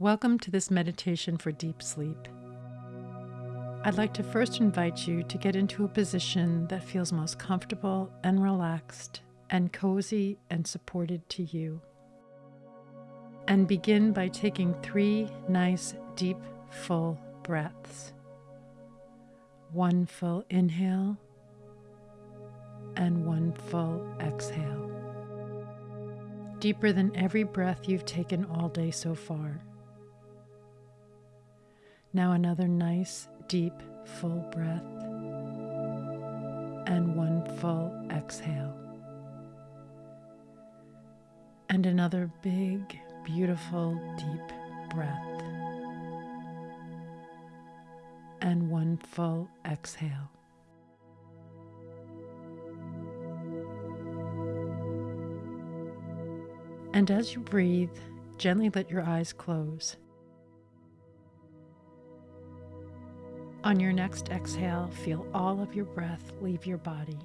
Welcome to this meditation for deep sleep. I'd like to first invite you to get into a position that feels most comfortable and relaxed and cozy and supported to you. And begin by taking three nice, deep, full breaths. One full inhale and one full exhale. Deeper than every breath you've taken all day so far. Now, another nice, deep, full breath, and one full exhale. And another big, beautiful, deep breath, and one full exhale. And as you breathe, gently let your eyes close. On your next exhale, feel all of your breath leave your body.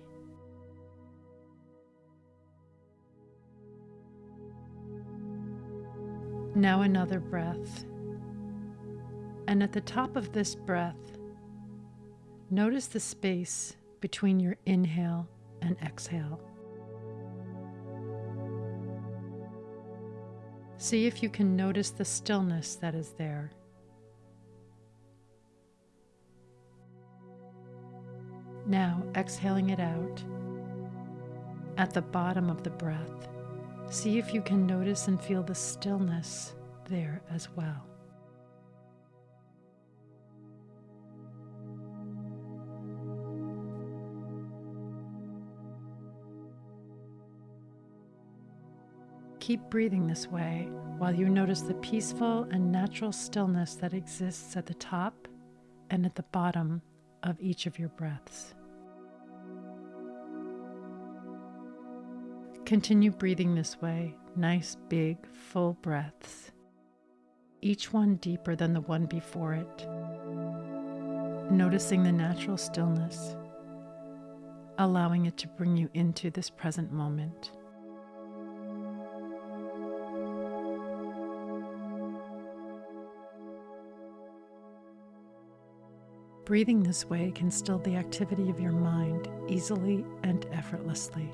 Now another breath. And at the top of this breath, notice the space between your inhale and exhale. See if you can notice the stillness that is there. Now, exhaling it out at the bottom of the breath, see if you can notice and feel the stillness there as well. Keep breathing this way while you notice the peaceful and natural stillness that exists at the top and at the bottom of each of your breaths. Continue breathing this way, nice, big, full breaths, each one deeper than the one before it. Noticing the natural stillness, allowing it to bring you into this present moment. Breathing this way can still the activity of your mind easily and effortlessly.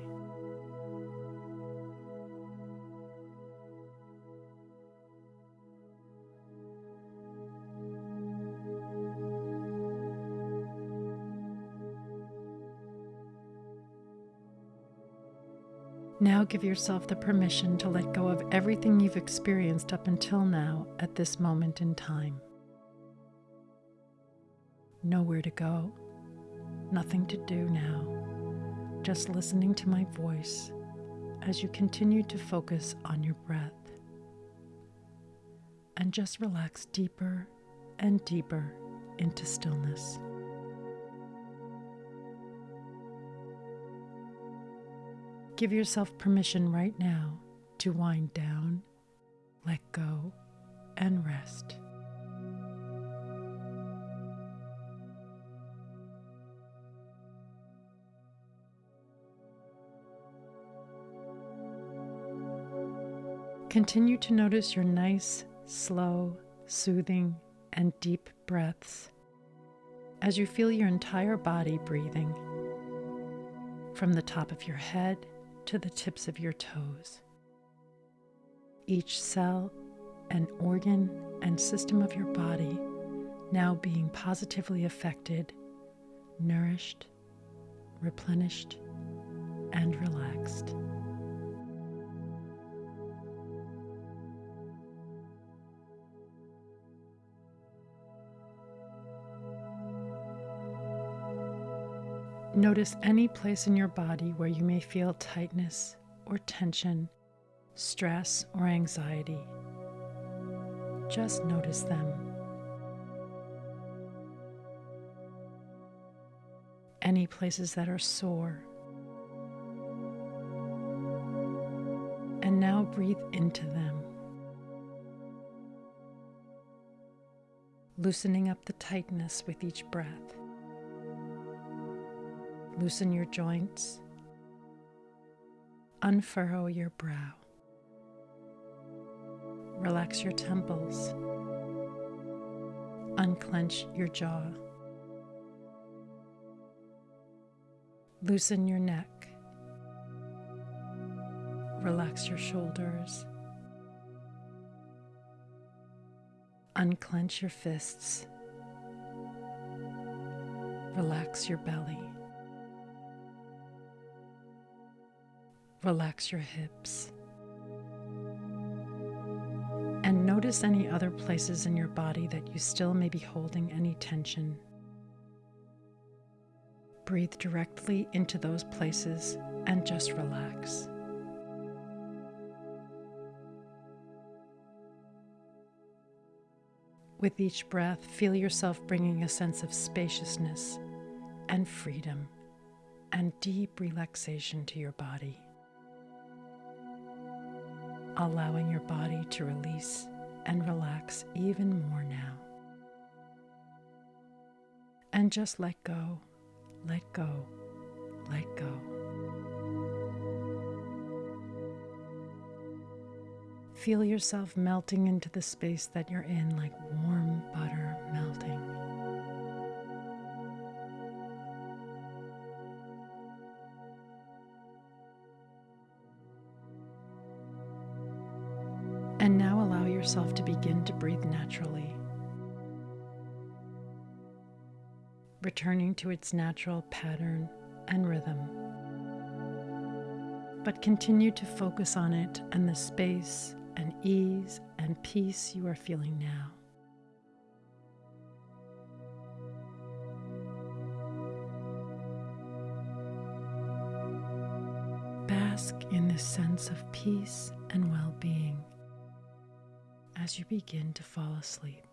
Now give yourself the permission to let go of everything you've experienced up until now at this moment in time nowhere to go, nothing to do now, just listening to my voice as you continue to focus on your breath. And just relax deeper and deeper into stillness. Give yourself permission right now to wind down, let go, and rest. Continue to notice your nice, slow, soothing, and deep breaths as you feel your entire body breathing from the top of your head to the tips of your toes. Each cell and organ and system of your body now being positively affected, nourished, replenished, and relaxed. Notice any place in your body where you may feel tightness or tension, stress or anxiety. Just notice them. Any places that are sore. And now breathe into them. Loosening up the tightness with each breath. Loosen your joints. Unfurrow your brow. Relax your temples Unclench your jaw. Loosen your neck. Relax your shoulders. Unclench your fists. Relax your belly. Relax your hips. And notice any other places in your body that you still may be holding any tension. Breathe directly into those places and just relax. With each breath, feel yourself bringing a sense of spaciousness and freedom and deep relaxation to your body. Allowing your body to release and relax even more now. And just let go, let go, let go. Feel yourself melting into the space that you're in like warm butter returning to its natural pattern and rhythm. But continue to focus on it and the space and ease and peace you are feeling now. Bask in this sense of peace and well being as you begin to fall asleep.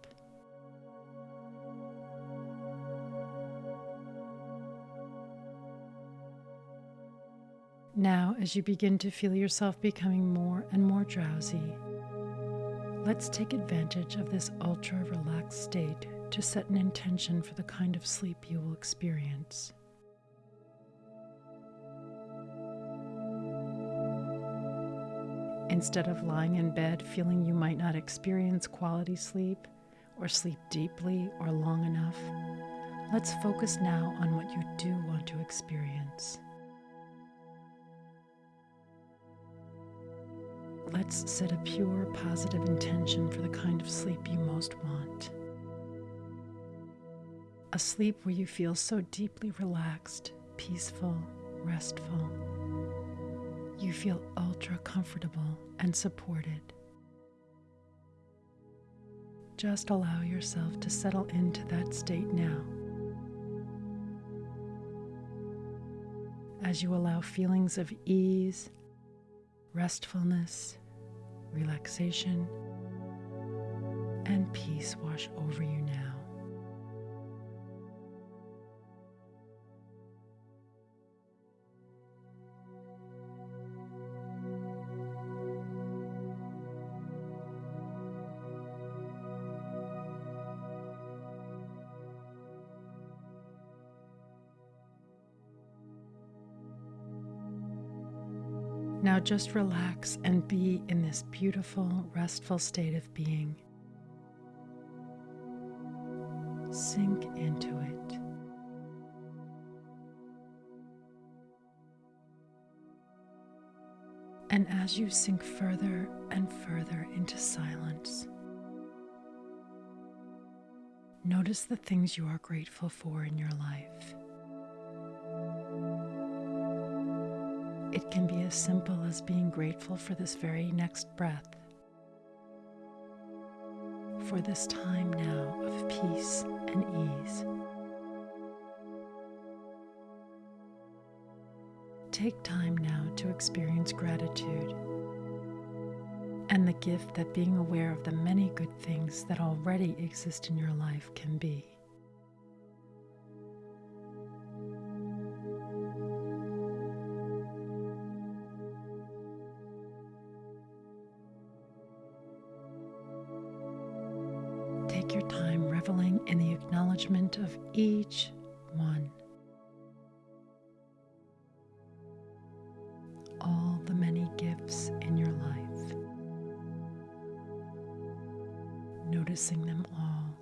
Now, as you begin to feel yourself becoming more and more drowsy, let's take advantage of this ultra relaxed state to set an intention for the kind of sleep you will experience. Instead of lying in bed feeling you might not experience quality sleep or sleep deeply or long enough, let's focus now on what you do want to experience. Let's set a pure, positive intention for the kind of sleep you most want. A sleep where you feel so deeply relaxed, peaceful, restful. You feel ultra comfortable and supported. Just allow yourself to settle into that state now. As you allow feelings of ease restfulness, relaxation, and peace wash over you now. Now just relax and be in this beautiful, restful state of being. Sink into it. And as you sink further and further into silence, notice the things you are grateful for in your life. It can be as simple as being grateful for this very next breath, for this time now of peace and ease. Take time now to experience gratitude and the gift that being aware of the many good things that already exist in your life can be. Take your time reveling in the acknowledgement of each one. All the many gifts in your life. Noticing them all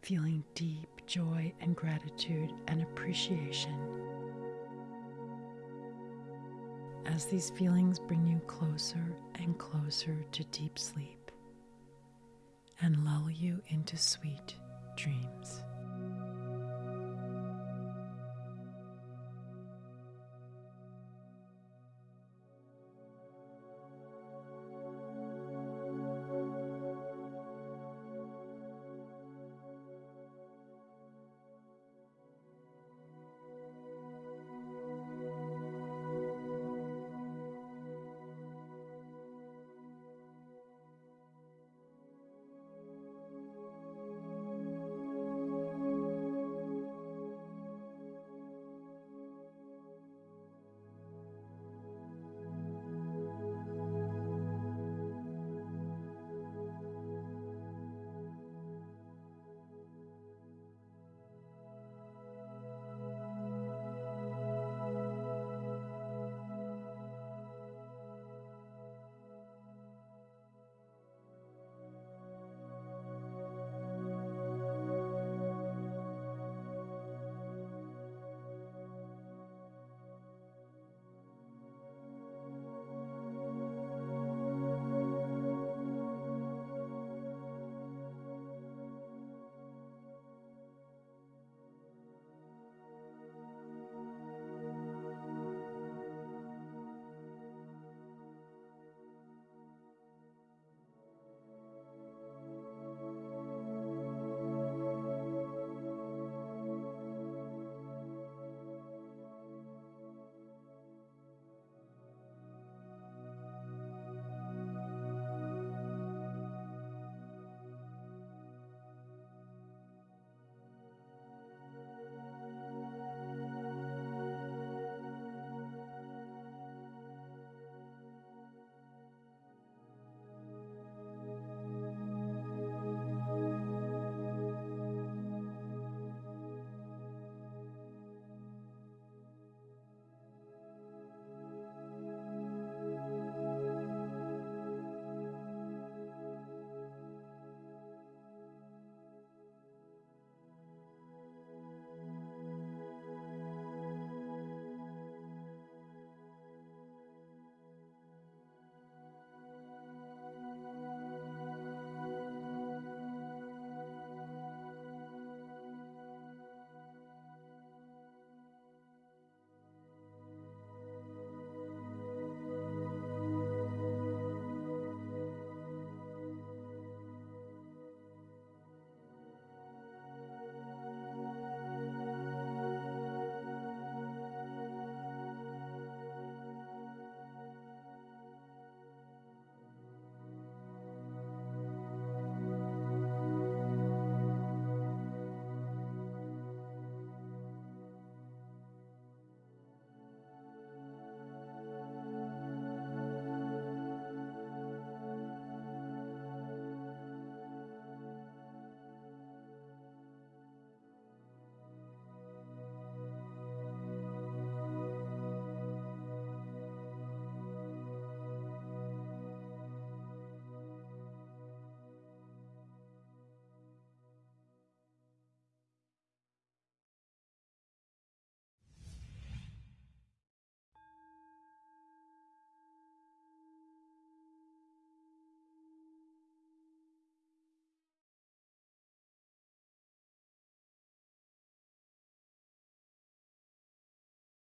feeling deep joy and gratitude and appreciation. As these feelings bring you closer and closer to deep sleep and lull you into sweet dreams.